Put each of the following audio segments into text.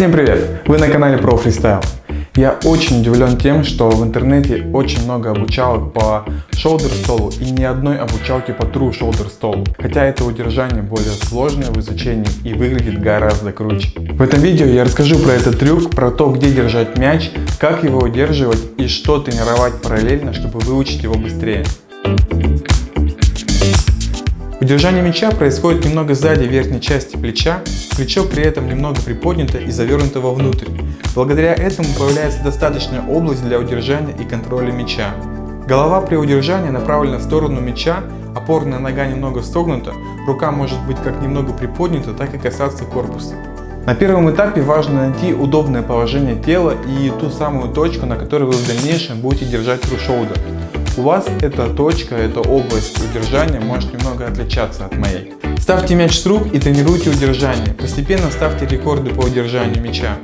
Всем привет! Вы на канале Pro Freestyle. Я очень удивлен тем, что в интернете очень много обучалок по shoulder столу и ни одной обучалки по true shoulder столу. Хотя это удержание более сложное в изучении и выглядит гораздо круче. В этом видео я расскажу про этот трюк, про то, где держать мяч, как его удерживать и что тренировать параллельно, чтобы выучить его быстрее. Удержание мяча происходит немного сзади верхней части плеча, плечо при этом немного приподнято и завернуто вовнутрь. Благодаря этому появляется достаточная область для удержания и контроля мяча. Голова при удержании направлена в сторону мяча, опорная нога немного согнута, рука может быть как немного приподнята, так и касаться корпуса. На первом этапе важно найти удобное положение тела и ту самую точку, на которой вы в дальнейшем будете держать shoulder. У вас эта точка, эта область удержания может немного отличаться от моей. Ставьте мяч с рук и тренируйте удержание. Постепенно ставьте рекорды по удержанию мяча.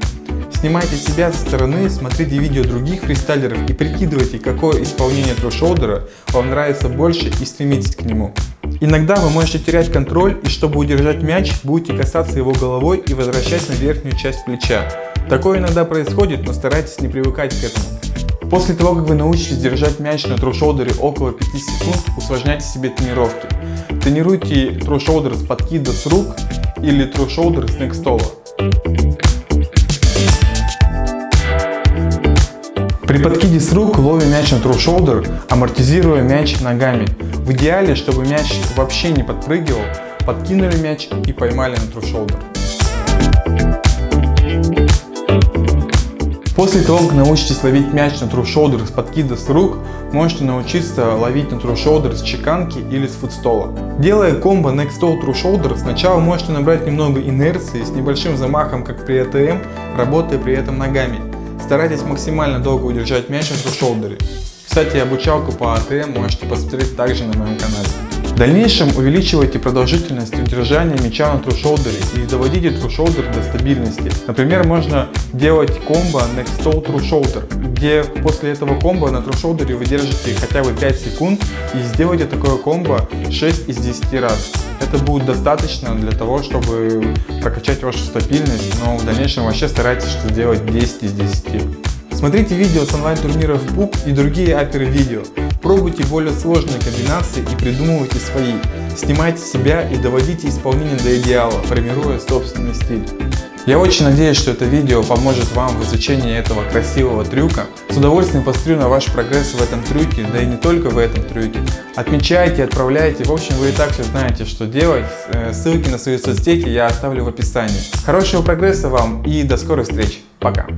Снимайте себя со стороны, смотрите видео других фристайлеров и прикидывайте, какое исполнение трушолдера вам нравится больше и стремитесь к нему. Иногда вы можете терять контроль и чтобы удержать мяч, будете касаться его головой и возвращать на верхнюю часть плеча. Такое иногда происходит, но старайтесь не привыкать к этому. После того, как вы научитесь держать мяч на трушолдере около 5 секунд, усложняйте себе тренировки. Тренируйте трушолдер с подкида с рук или трушолдер с некстола. При подкиде с рук ловим мяч на трушолдер, амортизируя мяч ногами. В идеале, чтобы мяч вообще не подпрыгивал, подкинули мяч и поймали на трушолдер. После того, как научитесь ловить мяч на shoulder с подкида с рук, можете научиться ловить на shoulder с чеканки или с футстола. Делая комбо next stall true сначала можете набрать немного инерции с небольшим замахом, как при АТМ, работая при этом ногами. Старайтесь максимально долго удержать мяч на shoulder. Кстати, обучалку по АТМ можете посмотреть также на моем канале. В дальнейшем увеличивайте продолжительность удержания мяча на трушолдере и доводите трушолдер до стабильности. Например, можно делать комбо Next Stall True где после этого комбо на трушолдере вы держите хотя бы 5 секунд и сделайте такое комбо 6 из 10 раз. Это будет достаточно для того, чтобы прокачать вашу стабильность, но в дальнейшем вообще старайтесь что делать 10 из 10. Смотрите видео с онлайн-турниров BOOK и другие аперы видео. Пробуйте более сложные комбинации и придумывайте свои. Снимайте себя и доводите исполнение до идеала, формируя собственный стиль. Я очень надеюсь, что это видео поможет вам в изучении этого красивого трюка. С удовольствием посмотрю на ваш прогресс в этом трюке, да и не только в этом трюке. Отмечайте, отправляйте, в общем вы и так все знаете, что делать. Э, ссылки на свои соцсети я оставлю в описании. Хорошего прогресса вам и до скорой встречи. Пока.